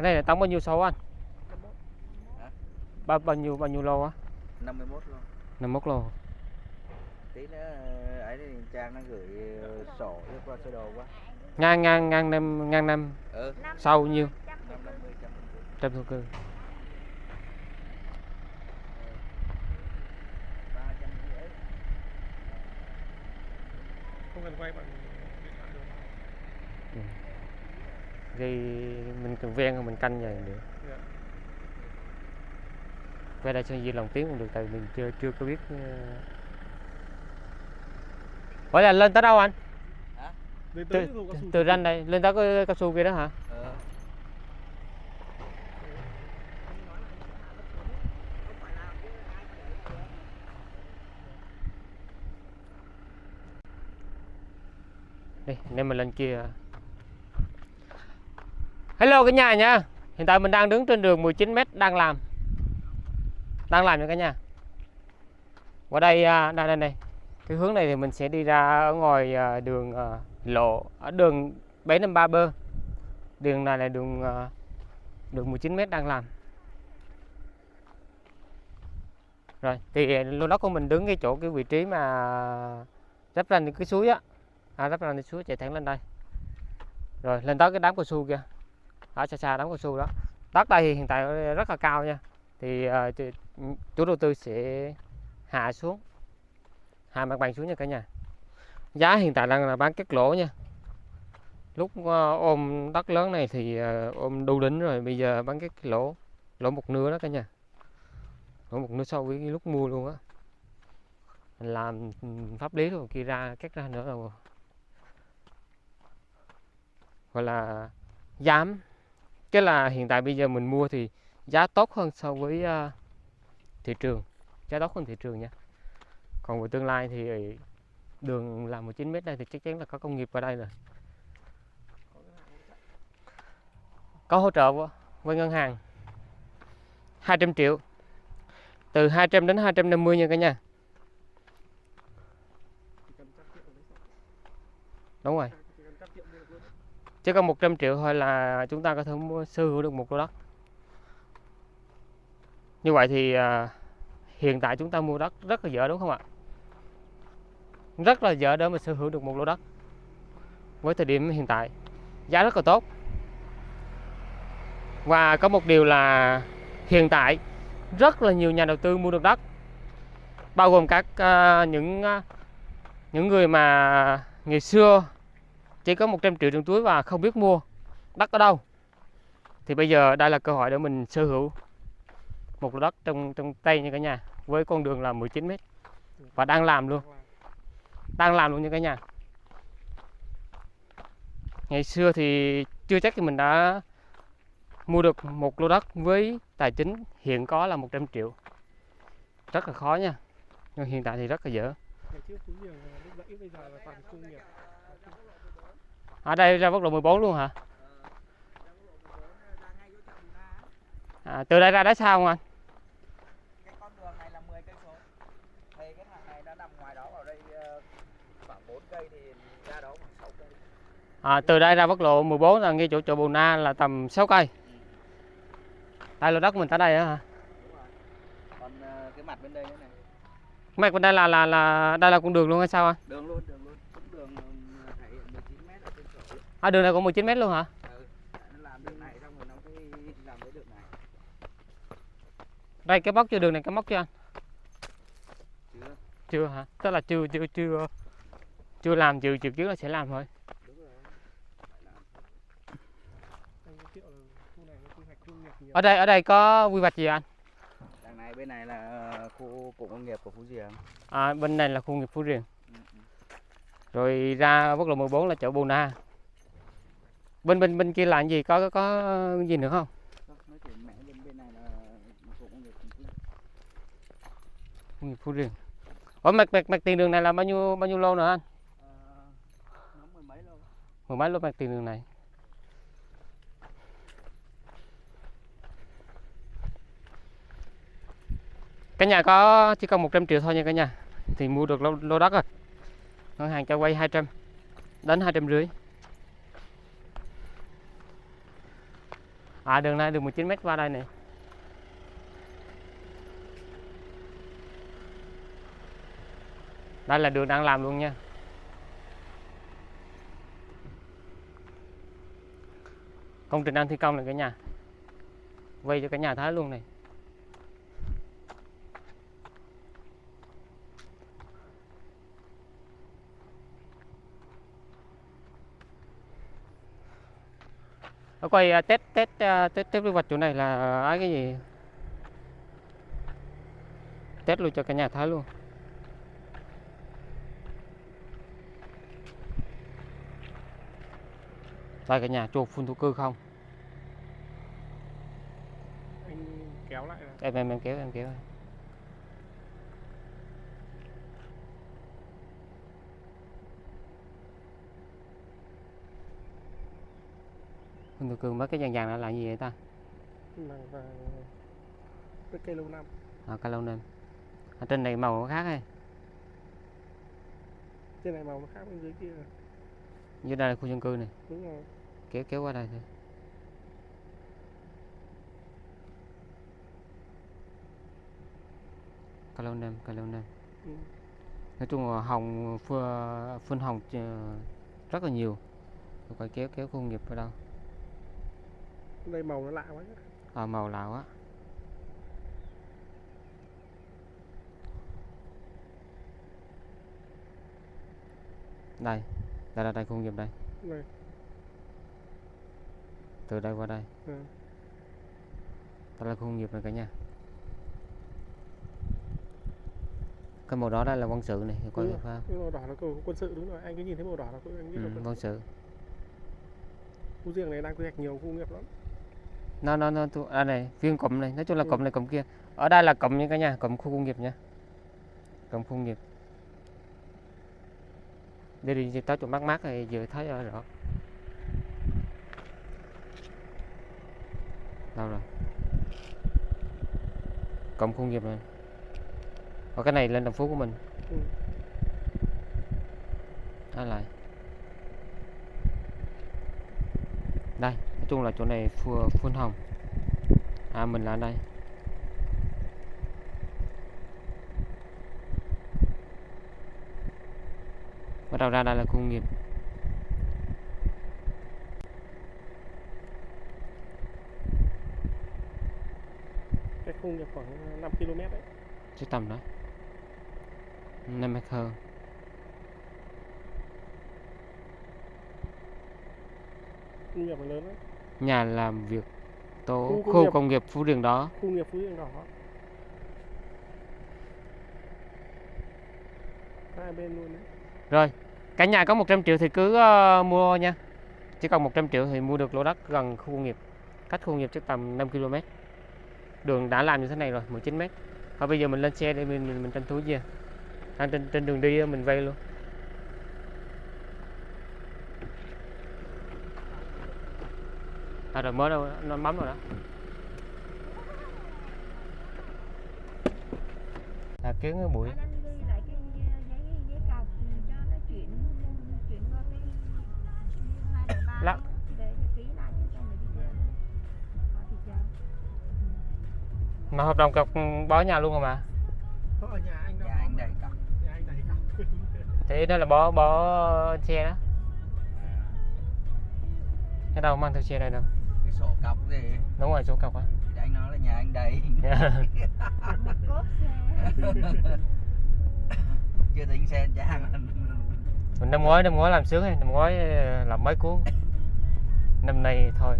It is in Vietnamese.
cái này là tổng bao nhiêu số anh? Bao bao nhiêu bao nhiêu lô á? 51 luôn 51 lô. tí nữa ờ, ấy thì Trang nó gửi ờ, sổ cho qua sơ đồ quá. Ngang ngang ngang năm ngang năm. Ừ. Sau nhiêu? 550 trăm thổ cư. Không cần quay bằng điện thoại được thì mình cần ven rồi mình canh vậy được Dạ. về đây sơn di lòng tiếng cũng được tại mình chưa chưa có biết ờ. Ủa là lên tới đâu anh? Từ, tới cái hồ cao su từ ranh đây lên tới cái cao su kia đó hả? ờ Đi, nên mình lên kia. Hello cả nhà nha. Hiện tại mình đang đứng trên đường 19m đang làm. Đang làm nha cả nhà. Qua đây à, đây đây đây. Cái hướng này thì mình sẽ đi ra ở ngoài à, đường à, lộ ở đường 753 bơ. Đường này là đường đường 19m đang làm. Rồi, thì lô đất của mình đứng cái chỗ cái vị trí mà Rắp ranh cái suối á à, Rắp ra cái suối chạy thẳng lên đây rồi lên tới cái đám cao su kia ở xa xa đám cao su đó. Đất đây thì hiện tại rất là cao nha. Thì uh, chủ- đầu tư sẽ hạ xuống hạ mặt bằng xuống nha cả nhà. Giá hiện tại đang là bán cắt lỗ nha. Lúc uh, ôm đất lớn này thì uh, ôm đu đỉnh rồi bây giờ bán cắt lỗ lỗ một nửa đó cả nhà. Lỗ một nửa so với cái lúc mua luôn á. Làm pháp lý rồi kia ra cắt ra nữa rồi. Gọi là dám cái là hiện tại bây giờ mình mua thì giá tốt hơn so với uh, thị trường. Giá tốt hơn thị trường nha. Còn về tương lai thì ờ, đường là 19 mét đây thì chắc chắn là có công nghiệp vào đây rồi. Có hỗ trợ với ngân hàng. 200 triệu. Từ 200 đến 250 nha cả nhà. Đúng rồi chỉ cần trăm triệu mua được luôn chỉ cần 100 triệu thôi là chúng ta có thể mua sở hữu được một lô đất. Như vậy thì à, hiện tại chúng ta mua đất rất là dở đúng không ạ? Rất là dở để mà sở hữu được một lô đất với thời điểm hiện tại. Giá rất là tốt. Và có một điều là hiện tại rất là nhiều nhà đầu tư mua được đất bao gồm các uh, những uh, những người mà ngày xưa chỉ có 100 triệu trong túi và không biết mua. Đất ở đâu? Thì bây giờ đây là cơ hội để mình sở hữu một lô đất trong trong tay như cả nhà, với con đường là 19 m và đang làm luôn. Đang làm luôn như cả nhà. Ngày xưa thì chưa chắc thì mình đã mua được một lô đất với tài chính hiện có là 100 triệu. Rất là khó nha. Nhưng hiện tại thì rất là dở ở đây ra quốc lộ 14 luôn hả? À, từ đây ra đá sao không anh? Cái con đường này là 10 cây số. Thì cái thằng này nó nằm ngoài đó vào đây ờ, khoảng 4 cây thì ra đó khoảng 6 cây. À, từ đây ra quốc lộ 14 là ngay chỗ chỗ Bù Na là tầm 6 cây. Đây là đất của mình tới đây á hả? đúng rồi. Còn ờ, cái mặt bên đây nữa này. Mạch bên đây là là là đây là con đường luôn hay sao anh? đường luôn đường ờ, thể hiện 19 mét ở trên sổ ấy. À, đường này cũng 19 m luôn hả? ừ. Làm đường này xong rồi nó mới làm cái đường này Đây cái móc chưa đường này cái móc chưa anh? chưa Chưa hả? Tức là chưa chưa chưa chưa làm dự dự kiến là sẽ làm thôi. đúng rồi phải làm anh giới thiệu là khu này nó quy hoạch công nghiệp nhiều Ở đây ở đây có quy hoạch gì anh? đằng này bên này là ờ, khu cụm công nghiệp của Phú Diềng À, bên này là khu nghiệp Phú Riềng. ừ. ừ. Rồi ra quốc lộ 14 là chỗ Bù Na. Bên bên bên kia là cái gì? Có có, có gì nữa không? Thôi, nói chuyện mẹ bên bên này là cụm công nghiệp Phú Riềng. Ủa mạch mạch mạch tiền đường này là bao nhiêu bao nhiêu lô nữa anh? Ờ, mười mấy lâu mười mấy lô mặt tiền đường này cả nhà có chỉ cần 100 triệu thôi nha cả nhà thì mua được lô, lô đất rồi ngân hàng cho vay 200 đến 200 rưỡi à đường này đường 19 mét qua đây này. Đây là đường đang làm luôn nha. Công trình đang thi công này cả nhà. Quay cho cả nhà thấy luôn này. Ở quay à, test test à, test test quy hoạch chỗ này là ai cái gì? Test luôn cho cả nhà thấy luôn. Đây cả nhà chuột phun thổ cư không? Anh kéo lại em em em kéo em kéo phun thổ cư mấy cái vàng vàng đó là gì vậy ta? Màng vàng với cây lâu năm. À, cá lâu nên ở trên này màu nó khác hay? Trên này màu nó khác bên dưới kia. Dưới đây là khu dân cư này. Đúng rồi. Kéo kéo qua đây thôi. Cá lâu nem cá lâu nem Ừ. nói chung là hồng phun, hồng ờ, rất là nhiều. Rồi coi kéo kéo khu công nghiệp ở đâu đây màu nó lạ quá à, màu lạ quá. Đây đây là đây khu công nghiệp đây. Này từ đây qua đây. Ừ. đây là khu công nghiệp này cả nhà. Cái màu đó đây là quân sự này coi rồi. phải không? cái màu đỏ là của quân sự đúng rồi. Anh cứ nhìn thấy màu đỏ là anh biết là ừ, quân quân sự. khu riêng này đang quy hoạch nhiều khu nghiệp lắm nó nó nó thu- à này viên cụm này nói chung là Ừ. cụm này cụm kia. Ở đây là cụm nha cả nhà cụm khu công nghiệp nha cụm khu công nghiệp. Đi đi tới chỗ mát mát này vừa thấy rõ. Đâu rồi? Cụm khu công nghiệp này. Ở cái này lên thành phố của mình. Ừ. đó lại đây chung là chỗ này phun phun hồng. À mình là đây. Bắt đầu ra đây là khu công nghiệp. Cái khu nghiệp khoảng 5 km đấy. Chứ tầm đó. Năm mét hơn khu công nghiệp lớn đấy nhà làm việc tố Khu khu, công nghiệp. công nghiệp phú riêng đó. Khu nghiệp phú riêng đỏ hai bên luôn đấy. Rồi cả nhà có 100 triệu thì cứ ờ, mua nha. Chỉ cần 100 triệu thì mua được lô đất gần khu công nghiệp cách khu công nghiệp chắc tầm 5 km đường đã làm như thế này rồi 19 m thôi bây giờ mình lên xe để mình mình, mình tranh thủ gì đang trên trên đường đi mình vay luôn à rồi mới đâu nó bấm rồi đó. Là kiến cái bụi. Anh anh ghi lại cái giấy giấy cọc cho nó chuyển chuyển qua cái hai đời ba Lắc. mà hợp đồng cọc bó nhà luôn rồi mà. Có ở nhà anh đâu nhà anh đầy cọc. Nhà anh đầy cọc. Thì đó là bó bó xe đó. Cái đâu mang theo xe đây đâu cái sổ cọc gì? Đúng rồi số cọc á. Thì anh nói là nhà anh đầy. Chưa tính xe trang mình năm ngoái năm ngoái làm sướng hay năm ngoái ờ, làm mấy cuốn. Năm nay thôi